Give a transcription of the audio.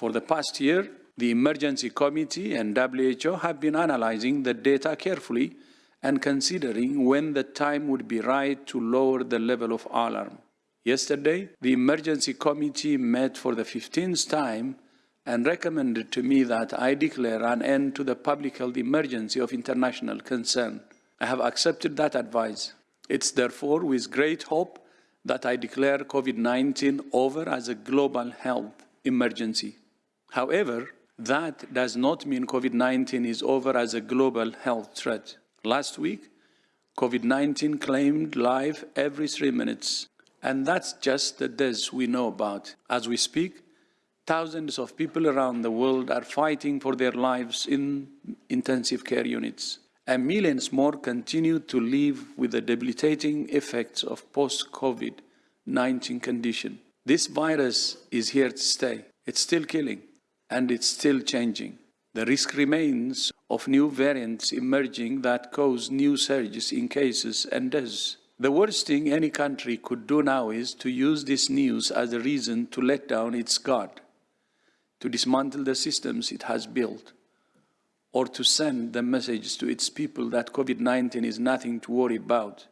For the past year, the Emergency Committee and WHO have been analyzing the data carefully and considering when the time would be right to lower the level of alarm. Yesterday, the Emergency Committee met for the 15th time and recommended to me that I declare an end to the public health emergency of international concern. I have accepted that advice. It's therefore with great hope that I declare COVID-19 over as a global health emergency. However, that does not mean COVID-19 is over as a global health threat. Last week, COVID-19 claimed life every three minutes, and that's just the deaths we know about. As we speak, thousands of people around the world are fighting for their lives in intensive care units, and millions more continue to live with the debilitating effects of post-COVID-19 condition. This virus is here to stay. It's still killing, and it's still changing. The risk remains of new variants emerging that cause new surges in cases and deaths. The worst thing any country could do now is to use this news as a reason to let down its guard, to dismantle the systems it has built, or to send the message to its people that COVID-19 is nothing to worry about.